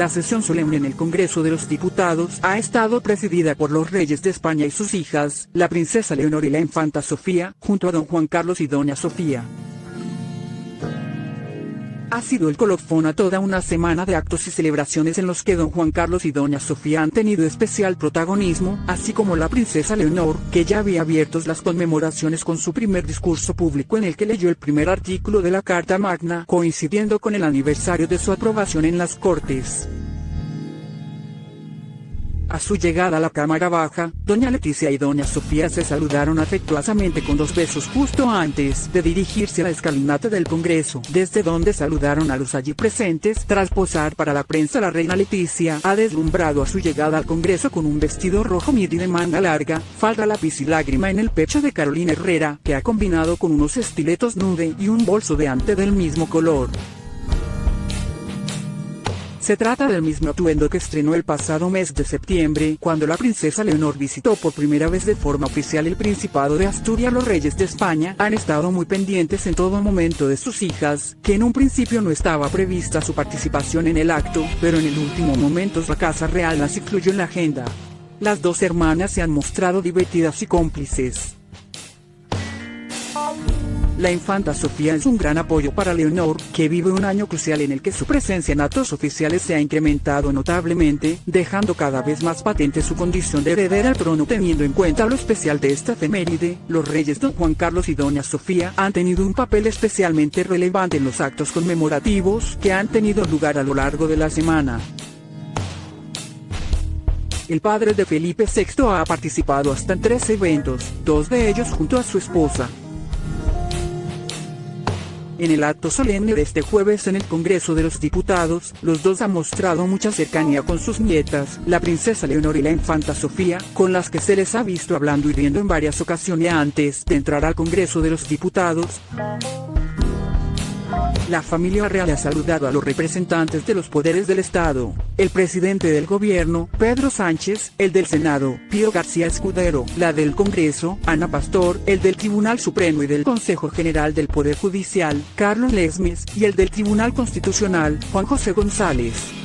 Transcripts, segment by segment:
La sesión solemne en el Congreso de los Diputados ha estado presidida por los reyes de España y sus hijas, la princesa Leonor y la infanta Sofía, junto a don Juan Carlos y doña Sofía. Ha sido el colofón a toda una semana de actos y celebraciones en los que don Juan Carlos y doña Sofía han tenido especial protagonismo, así como la princesa Leonor, que ya había abiertos las conmemoraciones con su primer discurso público en el que leyó el primer artículo de la Carta Magna, coincidiendo con el aniversario de su aprobación en las Cortes. A su llegada a la Cámara Baja, doña Leticia y doña Sofía se saludaron afectuosamente con dos besos justo antes de dirigirse a la escalinata del Congreso, desde donde saludaron a los allí presentes. Tras posar para la prensa la reina Leticia ha deslumbrado a su llegada al Congreso con un vestido rojo midi de manga larga, falda lápiz y lágrima en el pecho de Carolina Herrera, que ha combinado con unos estiletos nude y un bolso de ante del mismo color. Se trata del mismo atuendo que estrenó el pasado mes de septiembre, cuando la princesa Leonor visitó por primera vez de forma oficial el Principado de Asturias. Los reyes de España han estado muy pendientes en todo momento de sus hijas, que en un principio no estaba prevista su participación en el acto, pero en el último momento la Casa Real las incluyó en la agenda. Las dos hermanas se han mostrado divertidas y cómplices. La infanta Sofía es un gran apoyo para Leonor, que vive un año crucial en el que su presencia en actos oficiales se ha incrementado notablemente, dejando cada vez más patente su condición de heredera al trono teniendo en cuenta lo especial de esta efeméride, los reyes don Juan Carlos y doña Sofía han tenido un papel especialmente relevante en los actos conmemorativos que han tenido lugar a lo largo de la semana. El padre de Felipe VI ha participado hasta en tres eventos, dos de ellos junto a su esposa, en el acto solemne de este jueves en el Congreso de los Diputados, los dos han mostrado mucha cercanía con sus nietas, la princesa Leonor y la infanta Sofía, con las que se les ha visto hablando y riendo en varias ocasiones antes de entrar al Congreso de los Diputados. La familia real ha saludado a los representantes de los poderes del Estado, el presidente del gobierno, Pedro Sánchez, el del Senado, Pío García Escudero, la del Congreso, Ana Pastor, el del Tribunal Supremo y del Consejo General del Poder Judicial, Carlos Lesmes, y el del Tribunal Constitucional, Juan José González.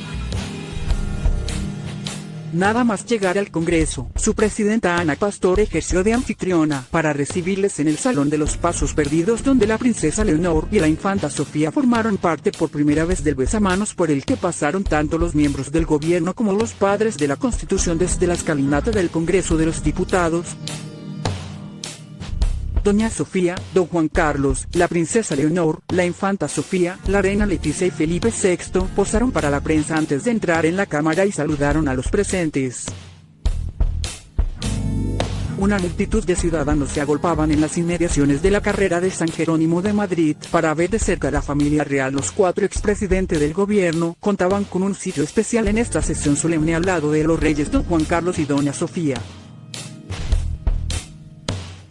Nada más llegar al Congreso, su presidenta Ana Pastor ejerció de anfitriona para recibirles en el Salón de los Pasos Perdidos donde la princesa Leonor y la infanta Sofía formaron parte por primera vez del besamanos por el que pasaron tanto los miembros del gobierno como los padres de la Constitución desde la escalinata del Congreso de los Diputados, Doña Sofía, Don Juan Carlos, la princesa Leonor, la infanta Sofía, la reina Leticia y Felipe VI posaron para la prensa antes de entrar en la cámara y saludaron a los presentes. Una multitud de ciudadanos se agolpaban en las inmediaciones de la carrera de San Jerónimo de Madrid para ver de cerca a la familia real. Los cuatro expresidentes del gobierno contaban con un sitio especial en esta sesión solemne al lado de los reyes Don Juan Carlos y Doña Sofía.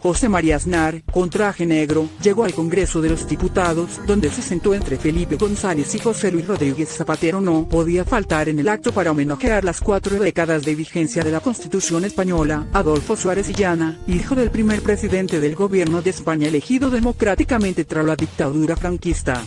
José María Aznar, con traje negro, llegó al Congreso de los Diputados, donde se sentó entre Felipe González y José Luis Rodríguez Zapatero. No podía faltar en el acto para homenajear las cuatro décadas de vigencia de la Constitución española, Adolfo Suárez Llana, hijo del primer presidente del gobierno de España elegido democráticamente tras la dictadura franquista.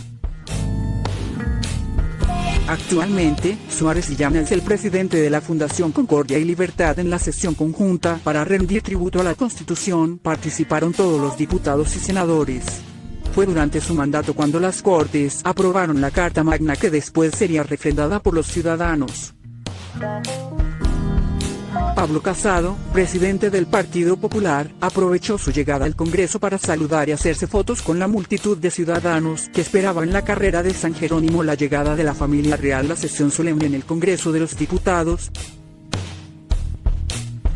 Actualmente, Suárez Llana es el presidente de la Fundación Concordia y Libertad en la sesión conjunta para rendir tributo a la Constitución. Participaron todos los diputados y senadores. Fue durante su mandato cuando las Cortes aprobaron la Carta Magna que después sería refrendada por los ciudadanos. Pablo Casado, presidente del Partido Popular, aprovechó su llegada al Congreso para saludar y hacerse fotos con la multitud de ciudadanos que esperaban la carrera de San Jerónimo la llegada de la familia real la sesión solemne en el Congreso de los Diputados,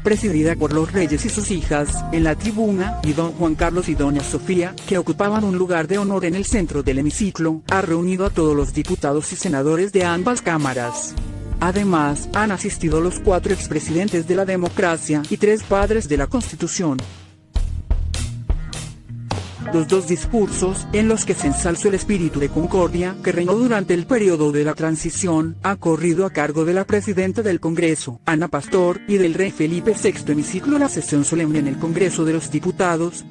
presidida por los reyes y sus hijas, en la tribuna, y don Juan Carlos y doña Sofía, que ocupaban un lugar de honor en el centro del hemiciclo, ha reunido a todos los diputados y senadores de ambas cámaras. Además, han asistido los cuatro expresidentes de la democracia y tres padres de la Constitución. Los dos discursos, en los que se ensalzó el espíritu de concordia que reinó durante el periodo de la transición, ha corrido a cargo de la presidenta del Congreso, Ana Pastor, y del rey Felipe VI hemiciclo la sesión solemne en el Congreso de los Diputados,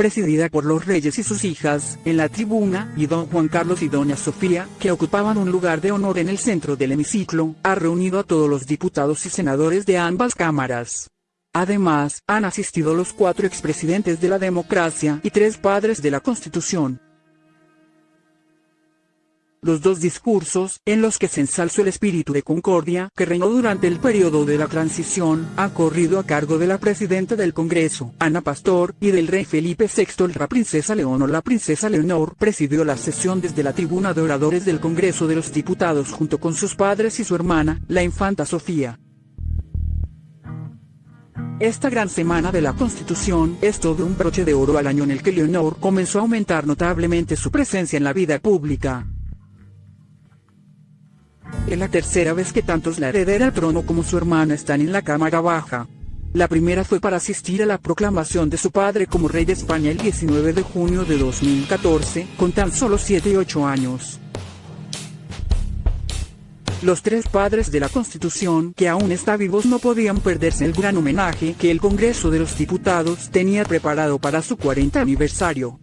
presidida por los reyes y sus hijas, en la tribuna, y don Juan Carlos y doña Sofía, que ocupaban un lugar de honor en el centro del hemiciclo, ha reunido a todos los diputados y senadores de ambas cámaras. Además, han asistido los cuatro expresidentes de la democracia y tres padres de la Constitución, los dos discursos, en los que se ensalzó el espíritu de concordia que reinó durante el periodo de la transición, han corrido a cargo de la presidenta del Congreso, Ana Pastor, y del rey Felipe VI. La princesa Leonor La princesa Leonor presidió la sesión desde la tribuna de oradores del Congreso de los Diputados junto con sus padres y su hermana, la infanta Sofía. Esta gran semana de la Constitución es todo un broche de oro al año en el que Leonor comenzó a aumentar notablemente su presencia en la vida pública. Es la tercera vez que tantos la heredera al trono como su hermana están en la Cámara Baja. La primera fue para asistir a la proclamación de su padre como rey de España el 19 de junio de 2014, con tan solo 7 y 8 años. Los tres padres de la Constitución que aún está vivos no podían perderse el gran homenaje que el Congreso de los Diputados tenía preparado para su 40 aniversario.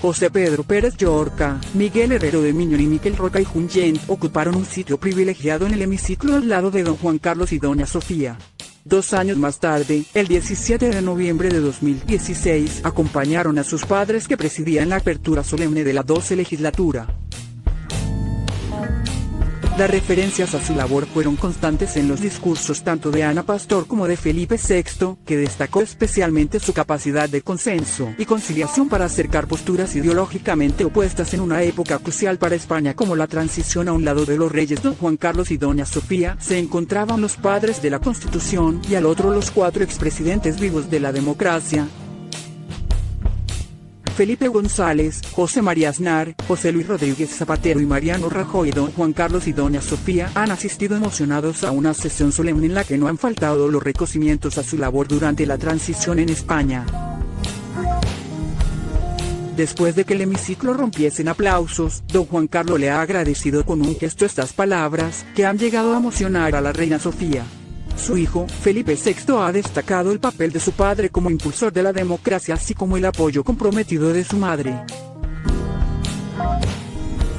José Pedro Pérez Llorca, Miguel Herrero de Miñón y Miquel Roca y Junyent ocuparon un sitio privilegiado en el hemiciclo al lado de don Juan Carlos y doña Sofía. Dos años más tarde, el 17 de noviembre de 2016, acompañaron a sus padres que presidían la apertura solemne de la 12 legislatura. Las referencias a su labor fueron constantes en los discursos tanto de Ana Pastor como de Felipe VI, que destacó especialmente su capacidad de consenso y conciliación para acercar posturas ideológicamente opuestas en una época crucial para España como la transición a un lado de los reyes don Juan Carlos y doña Sofía, se encontraban los padres de la Constitución y al otro los cuatro expresidentes vivos de la democracia, Felipe González, José María Aznar, José Luis Rodríguez Zapatero y Mariano Rajoy don Juan Carlos y doña Sofía han asistido emocionados a una sesión solemne en la que no han faltado los reconocimientos a su labor durante la transición en España. Después de que el hemiciclo rompiese en aplausos, don Juan Carlos le ha agradecido con un gesto estas palabras, que han llegado a emocionar a la reina Sofía. Su hijo, Felipe VI ha destacado el papel de su padre como impulsor de la democracia así como el apoyo comprometido de su madre.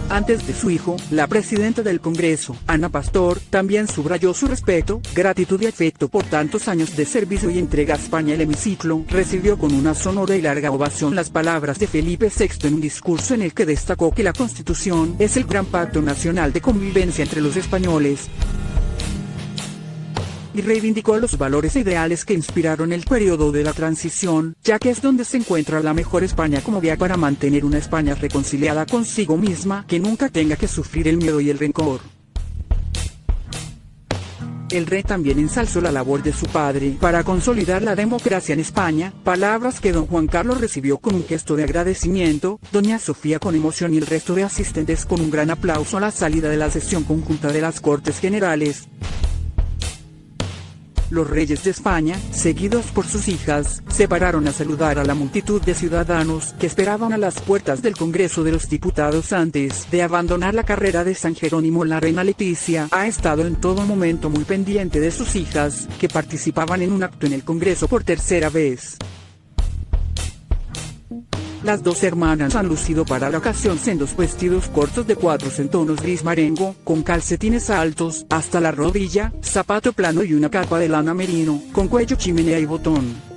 Antes de su hijo, la presidenta del Congreso, Ana Pastor, también subrayó su respeto, gratitud y afecto por tantos años de servicio y entrega a España. El hemiciclo recibió con una sonora y larga ovación las palabras de Felipe VI en un discurso en el que destacó que la Constitución es el gran pacto nacional de convivencia entre los españoles, y reivindicó los valores e ideales que inspiraron el periodo de la transición, ya que es donde se encuentra la mejor España como vía para mantener una España reconciliada consigo misma que nunca tenga que sufrir el miedo y el rencor. El rey también ensalzó la labor de su padre para consolidar la democracia en España, palabras que don Juan Carlos recibió con un gesto de agradecimiento, doña Sofía con emoción y el resto de asistentes con un gran aplauso a la salida de la sesión conjunta de las Cortes Generales. Los reyes de España, seguidos por sus hijas, se pararon a saludar a la multitud de ciudadanos que esperaban a las puertas del Congreso de los Diputados antes de abandonar la carrera de San Jerónimo. La reina Leticia ha estado en todo momento muy pendiente de sus hijas, que participaban en un acto en el Congreso por tercera vez. Las dos hermanas han lucido para la ocasión sendos vestidos cortos de cuadros en tonos gris marengo, con calcetines altos, hasta la rodilla, zapato plano y una capa de lana merino, con cuello chimenea y botón.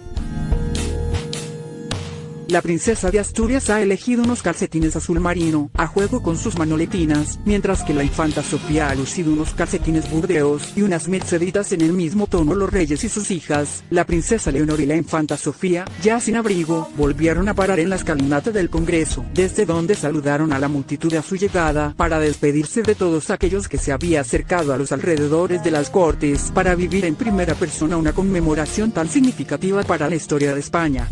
La princesa de Asturias ha elegido unos calcetines azul marino, a juego con sus manoletinas, mientras que la infanta Sofía ha lucido unos calcetines burdeos y unas merceditas en el mismo tono. Los reyes y sus hijas, la princesa Leonor y la infanta Sofía, ya sin abrigo, volvieron a parar en la escalinata del Congreso, desde donde saludaron a la multitud a su llegada, para despedirse de todos aquellos que se había acercado a los alrededores de las cortes, para vivir en primera persona una conmemoración tan significativa para la historia de España.